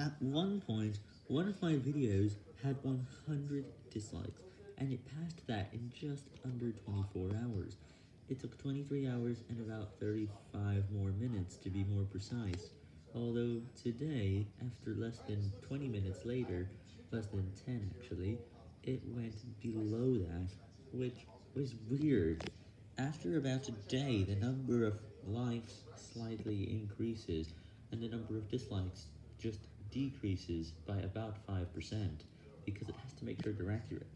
At one point, one of my videos had 100 dislikes, and it passed that in just under 24 hours. It took 23 hours and about 35 more minutes to be more precise, although today, after less than 20 minutes later, less than 10 actually, it went below that, which was weird. After about a day, the number of likes slightly increases, and the number of dislikes just decreases by about 5%, because it has to make sure they're accurate.